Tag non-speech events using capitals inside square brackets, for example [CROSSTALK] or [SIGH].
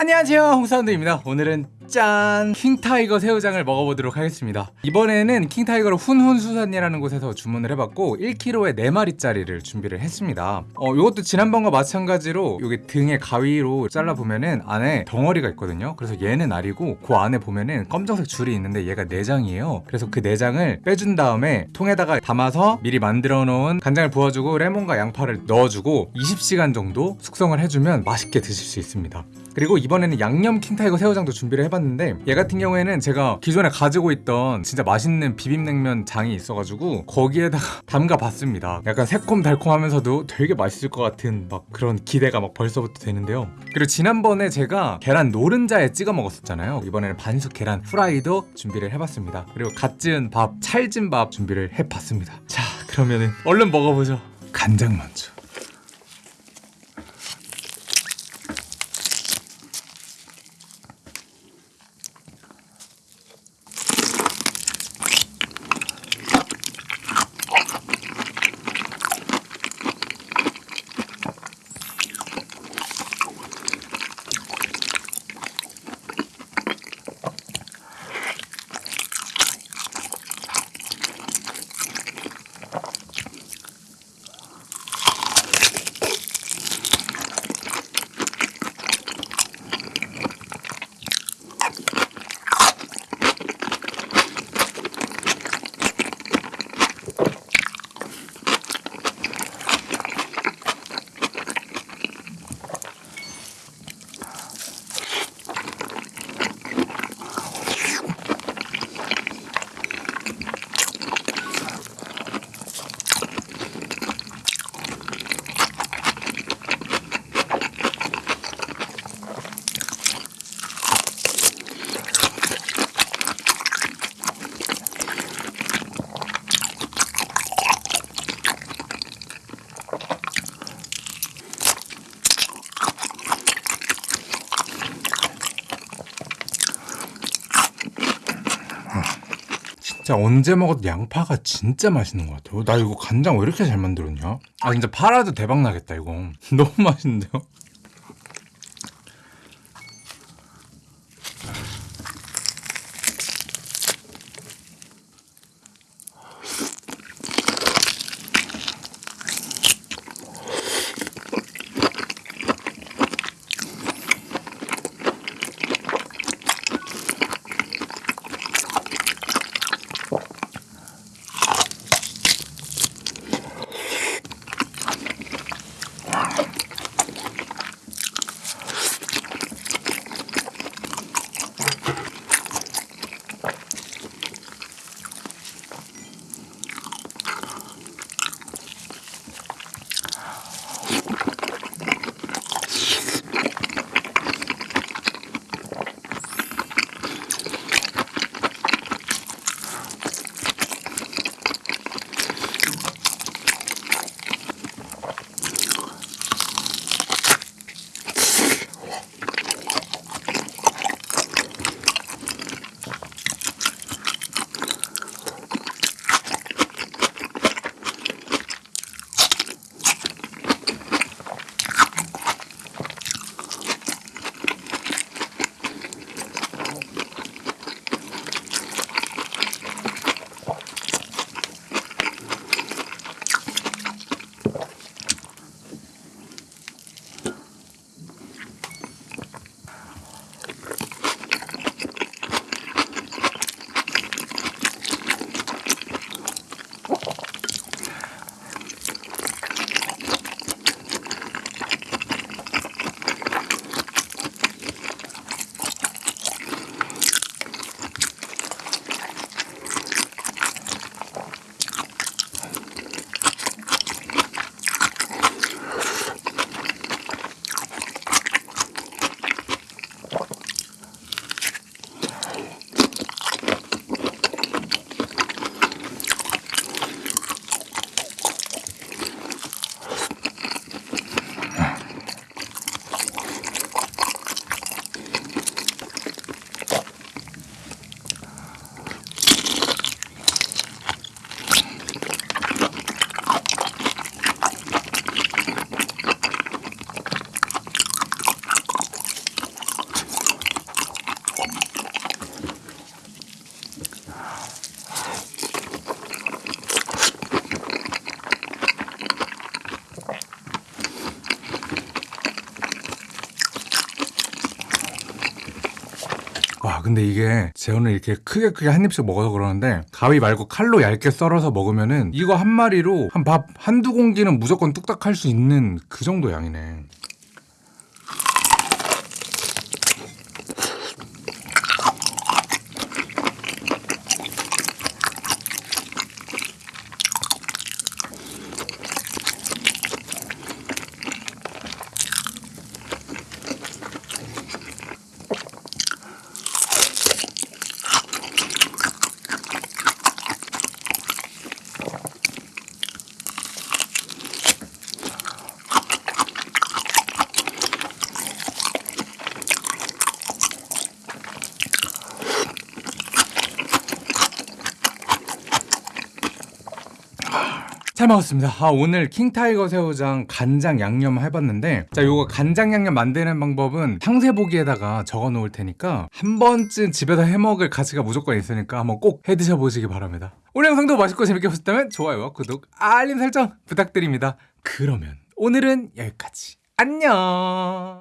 안녕하세요 홍사운드입니다. 오늘은 짠! 킹타이거 새우장을 먹어보도록 하겠습니다. 이번에는 킹타이거로 훈훈수산이라는 곳에서 주문을 해봤고 1kg에 4마리짜리를 준비를 했습니다. 어, 이것도 지난번과 마찬가지로 여기 등에 가위로 잘라보면은 안에 덩어리가 있거든요. 그래서 얘는 알이고 그 안에 보면은 검정색 줄이 있는데 얘가 내장이에요. 그래서 그 내장을 빼준 다음에 통에다가 담아서 미리 만들어 놓은 간장을 부어주고 레몬과 양파를 넣어주고 20시간 정도 숙성을 해주면 맛있게 드실 수 있습니다 그리고 이번에는 양념 킹타이거 새우장도 준비를 해봤는데 얘 같은 경우에는 제가 기존에 가지고 있던 진짜 맛있는 비빔냉면 장이 있어가지고 거기에다가 [LAUGHS] 담가 봤습니다. 약간 새콤달콤하면서도 되게 맛있을 것 같은 막 그런 기대가 막 벌써부터 되는데요. 그리고 지난번에 제가 계란 노른자에 찍어 먹었었잖아요. 이번에는 반숙 계란 후라이도 준비를 해봤습니다. 그리고 갓 지은 밥 찰진 밥 준비를 해봤습니다. 자 그러면은 얼른 먹어보죠. 간장 먼저 진짜 언제 먹어도 양파가 진짜 맛있는 것 같아요. 나 이거 간장 왜 이렇게 잘 만들었냐? 아 진짜 팔아도 대박 나겠다 이거. [LAUGHS] 너무 맛있는데요? 야 근데 이게 재현을 이렇게 크게 크게 한 입씩 먹어서 그러는데 가위 말고 칼로 얇게 썰어서 먹으면은 이거 한 마리로 한 밥 한두 공기는 무조건 뚝딱 할 수 있는 그 정도 양이네 잘 먹었습니다. 아, 오늘 킹타이거 새우장 간장 양념 해봤는데 자 요거 간장 양념 만드는 방법은 상세 보기에다가 적어 놓을 테니까 한 번쯤 집에서 해먹을 가치가 무조건 있으니까 한번 꼭 해드셔 보시기 바랍니다. 오늘 영상도 맛있고 재밌게 보셨다면 좋아요와 구독, 알림 설정 부탁드립니다. 그러면 오늘은 여기까지. 안녕